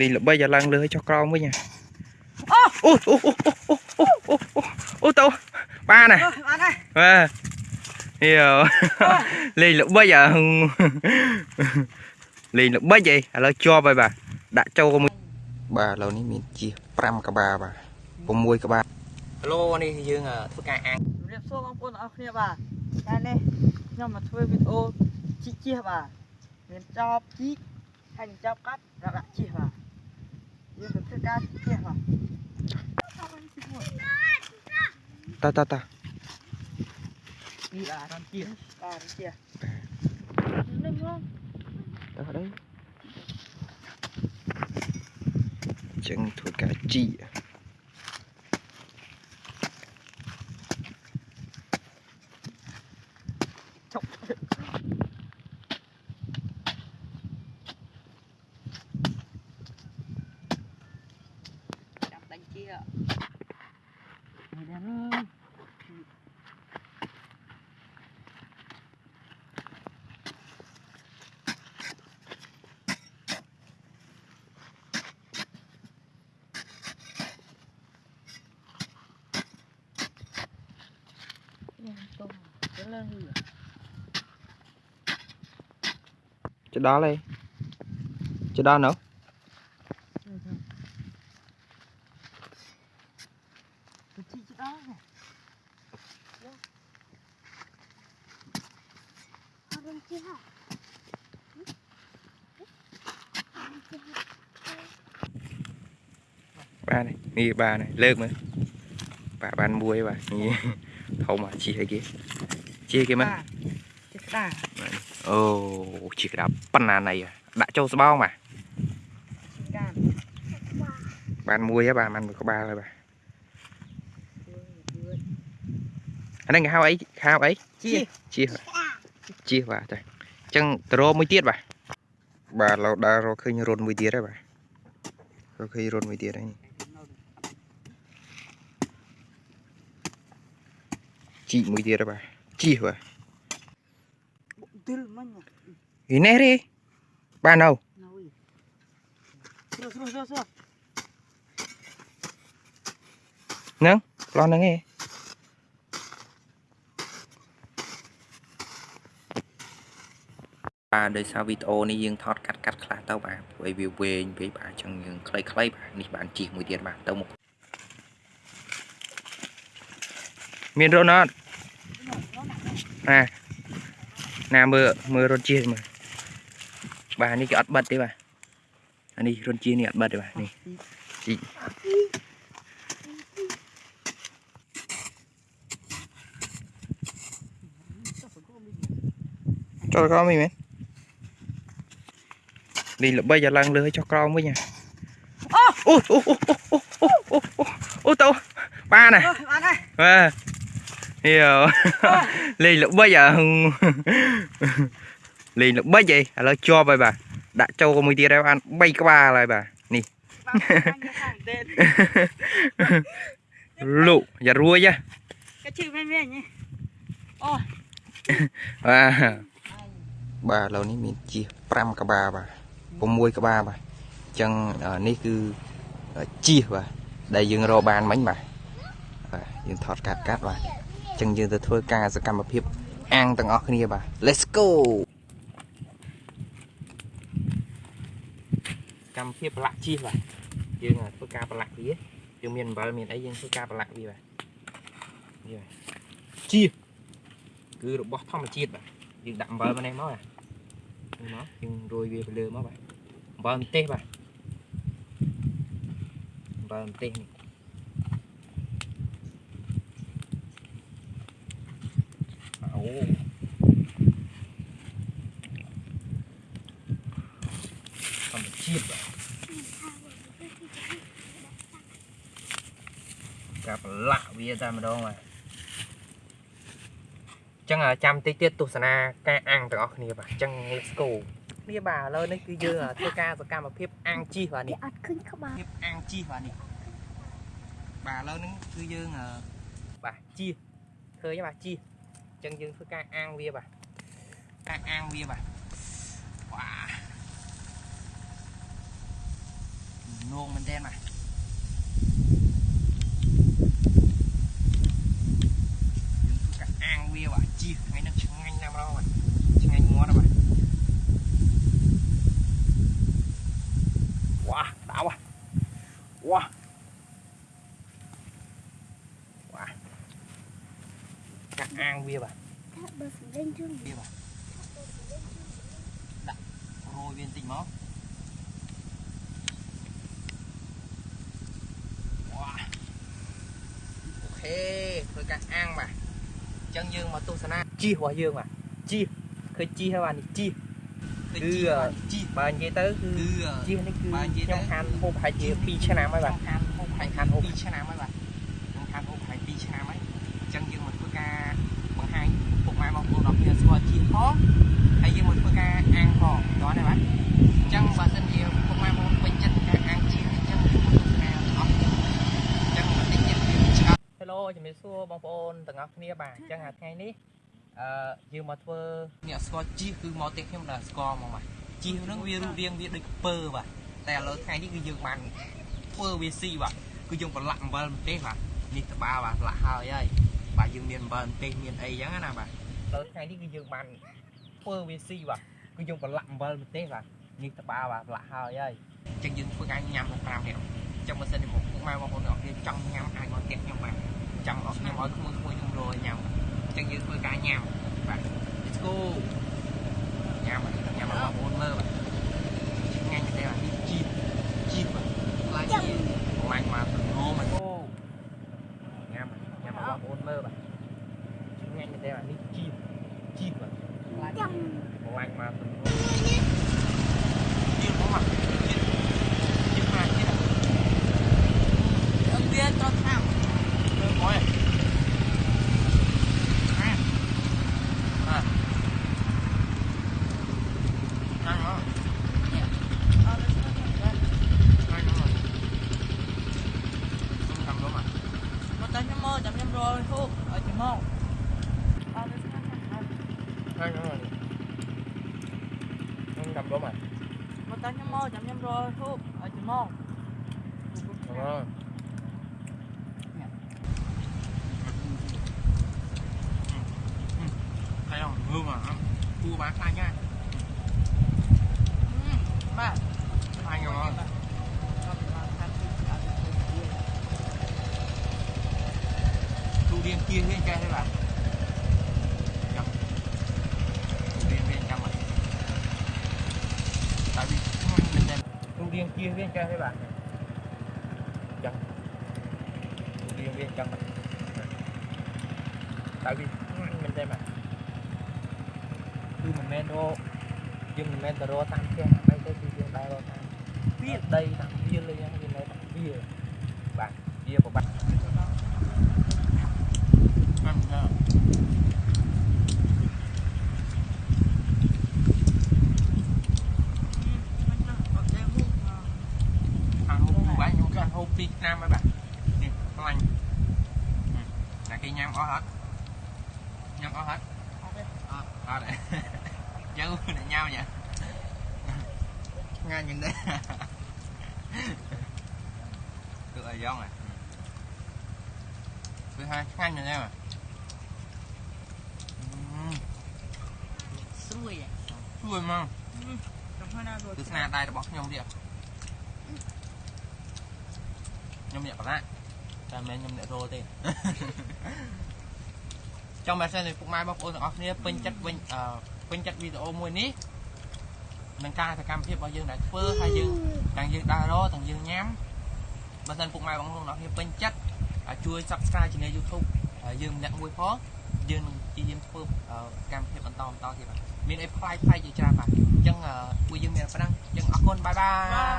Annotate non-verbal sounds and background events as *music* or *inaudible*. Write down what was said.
លេងល្បីឲ្យឡើងលើចុះក្រោមវិញអូអូអូអូអូអូទៅបានហ៎បានហើយបាទយោលេងល្បិចអាលេងល្បិចអីឥឡូវជាប់ហើយបាទដាក់ចូលមួយបាទឥឡូវនេះមានជា5ក្បាលបាទ6ក្បាលឥឡូវនេះយើងធ្វើការអាំងរៀបសួរបងប្អូនអរគ្នាបាទតែនេះខ្ញុំមកធ្វើវីដេអូជីកជិះបាទមានចប់ជីកហើយចប់កាត់ដាក់ជីកបាទ ta ta ta. Đi là đằng kia à đằng kia đứng không ở đấy chân thua cả chị. chọc chỗ đó đây chỗ đó nữa. Ba này, nghe ba này lớp mà. Bà ban muối bà, nghe. Thâu mà chỉ hay kia ជាគេមើលជាស្ដាអូជាក្តាប់ប៉ុណ្ណាណៃដាក់ចូលស្បោងបាទបានមួយហ៎បាទបានមួយក្បាលហើយបាទអានេះគេហៅអីខៅអីជាជាជាបាទតែអញ្ចឹងតរមួយទៀតបាទបាទឡូវដើររកឃើញរុនមួយទៀតហើយបាទរកឃើញរុនមួយទៀតហើយនេះជីមួយទៀតហើយបាទ ជីបាទ Betul mana? ហីនេះរីបាននៅ Nawi. Terus terus terus terus. ប្លោះហ្នឹងឯងបាទដោយសារវីដេអូនេះយើងថតកាត់កាត់ខ្លះទៅបាទព្រោះឲ្យវាវែងពេកបាទអញ្ចឹងយើងខ្លីៗបាទនេះបានជីកមួយទៀតបាទទៅមុខមានរត់អត់ណា ណាមើលមើលរត់ជីកមើលបាទនេះគេអត់បិទទេបាទអានេះរត់ជីកនេះអត់បិទទេបាទនេះជីកចូលក្រោមវិញមែនលេងល្បីឲ្យឡើងលើឲ្យចុះក្រោមវិញហ៎អូអូអូអូអូអូអូទៅបានណា Oh, mana? បាទ យោលេងល្បីអាលេងល្បីអីឥឡូវជាប់ហើយបាទដាក់ចូលមួយទៀតហើយបាន3ក្បាលហើយបាទនេះ Bang, bang, bang. លោកយ៉ារួយហ៎ Kecil main-main ni. Oh, បាទបាទឥឡូវនេះមានជា5ក្បាលបាទ6ក្បាលបាទអញ្ចឹងអានេះគឺជាបាទដែលយើងរកបានមិញបាទបាទយើងថតកាត់កាត់បាទអញ្ចឹងយើងទៅធ្វើការសកម្មភាពអាំងទាំងអស់គ្នាបាទ Let's go កម្មភាពប្រឡាក់ជីបាទយើងធ្វើការប្រឡាក់វាយើងមានអំបិលមានអីយើងធ្វើការប្រឡាក់វាបាទនេះបាទជីគឺរបស់ធម្មជាតិបាទយើងដាក់អំបិលមកនេះមកបាទនេះមកយើងរោយវាទៅលើមកបាទអំបិលម្ទេសបាទអំបិលម្ទេសនេះអូ ធម្មជាតិបាទការប្រឡាក់វាតែម្ដងបាទចឹងអ่ะចាំតិចទៀតទស្សនាការអាំងទាំងអស់គ្នាបាទចឹង let's go នេះបាទឥឡូវនេះគឺយើងធ្វើការសកម្មភាពអាំងជីសបាទនេះ Dia at kun kebab. ភាពអាំងជីសបាទនេះបាទឥឡូវនេះគឺយើងអឺបាទជីសឃើញទេបាទជីស ចឹងយើងធ្វើការអាំងវាបាទការអាំងវាបាទវ៉ានងមែនតើបាទយើងធ្វើការអាំងវាបាទជីថ្ងៃនេះឆ្ងាញ់ណាស់ម្ដងបាទឆ្ងាញ់មាត់ណាស់បាទវ៉ាដៅហ่ะវ៉ាវ៉ា ការអាំងវាបាទថាបើសម្លេងជូនវាបាទដាក់រោយវាបន្តិចមកវ៉ាអូខេធ្វើការអាំងបាទអញ្ចឹងយើងមកទស្សនាជីរបស់យើងបាទជីឃើញជីហើយបាទនេះជីគឺជីបើនិយាយទៅគឺជីនេះគឺខ្ញុំខានហូបប្រហែលជា2ឆ្នាំហើយបាទខានហូបប្រហែលខានហូប2ឆ្នាំហើយបាទ ផងហើយយើងមកធ្វើការអាំងផងតោះណាបាទអញ្ចឹងបើសិនជាពុកម៉ែបងប្អូនពេញចិត្តការអាំងជីអញ្ចឹងយើងមកទស្សនាទាំងអស់គ្នាអញ្ចឹងបន្តិចទៀតយើងឆ្កល់ Hello ជំរាបសួរបងប្អូនទាំងអស់គ្នាបាទអញ្ចឹងអាថ្ងៃនេះអឺយើងមកធ្វើអ្នកស្គាល់ជីគឺមកទេខ្ញុំដល់ស្គាល់ហ្មងបាទជីហ្នឹងវារូបរាងវាដូចពើបាទតែឥឡូវថ្ងៃនេះគឺយើងបានធ្វើវាស៊ីបាទគឺយើងប្រឡាក់អំបិលម្ទេសបាទនេះត្បាល់បាទប្រឡាក់ហើយហើយបាទយើងមានអំបិលម្ទេសមានអីចឹងណាបាទ ឥឡូវថ្ងៃនេះគឺយើងបានធ្វើវាស៊ីបាទគឺយើងប្រឡាក់អំបិលម្ទេសបាទនេះត្បាល់បាទប្រឡាក់ហើយហើយអញ្ចឹងយើងធ្វើការញ៉ាំដល់5នាក់អញ្ចឹងបើសិនជាមកពុកម៉ែបងប្អូនអ្នកគ្នាចង់ញ៉ាំអាចមកផ្ទះខ្ញុំបាទចង់អត់ញ៉ាំឲ្យក្មួយក្មួយខ្ញុំរយញ៉ាំអញ្ចឹងយើងធ្វើការញ៉ាំបាទ let's go ញ៉ាំបាទញ៉ាំឲ្យបងប្អូនមើលបាទឆ្ងាញ់ទេបាទនេះជីបជីបបាទខ្លាចនេះខ្លាញ់មកទៅងមកអូញ៉ាំញ៉ាំឲ្យបងប្អូនមើលបាទ ឆ្ងាញ់ទេបាទនេះជីបជីបបាទខ្លាច ចាំ ខ្លាញ់មកទៅងជីបមកមកជីបជីបមកជីប អត់វាត្រូវថា មើលមកអាអាអាមក អត់ទៅ អាមកខ្ញុំ cầm luôn mà មកតែខ្ញុំមកចាំខ្ញុំរយហូបឲ្យចាំមកអត់ទៅ hai nữa rồi không cầm luôn mà មកតែខ្ញុំមកចាំខ្ញុំរយហូបឲ្យចាំមក đúng rồi thấy không hương à cua bán khai nha បាទ khai ngon tu điên kia lên chơi thế bạn tu điên kia lên chơi thế bạn chậm tu điên lên chậm rồi tại vì mình đem mà cứ mình men đô nhưng mình men tờ đô tăng xe bay tới khi dương bay đô tăng biết đây tăng viên lên viên này tăng viên bạn viên của bạn ăn hút Việt Nam mấy bạn nè con anh Ừ. là cái nhâm ó hết nhâm ó hết ờ ờ đấy chứ để nhau nhỉ *laughs* nghe nhìn đây được rồi giòn rồi thứ hai ngang nhìn em à Ừm, ស្រួយ vui mà ចាំហើយណារត់ ទស្សនាដៃរបស់ខ្ញុំទៀត ខ្ញុំអ្នកប្រឡាក់តែមិនមែនខ្ញុំអ្នករោទេចង់បើសិនជាពុកម៉ែបងប្អូនទាំងអស់គ្នាពេញចិត្តវិញអឺពេញចិត្តវីដេអូមួយនេះនឹងការសកម្មភាពរបស់យើងដែលធ្វើហើយយើងទាំងយើងដើររទាំងយើងញ៉ាំបើសិនពុកម៉ែបងប្អូនទាំងអស់គ្នាពេញចិត្តអាចជួយ Subscribe ជេន YouTube ហើយយើងម្នាក់មួយផងយើងនឹងព្យាយាមធ្វើអឺកម្មវិធីបន្តបន្តទៀតបាទមានអីផ្លាយផ្លាយជាច្រើនបាទអញ្ចឹងអឺពួកយើងមានប៉ុណ្ណឹងអញ្ចឹងអរគុណបាយបាយ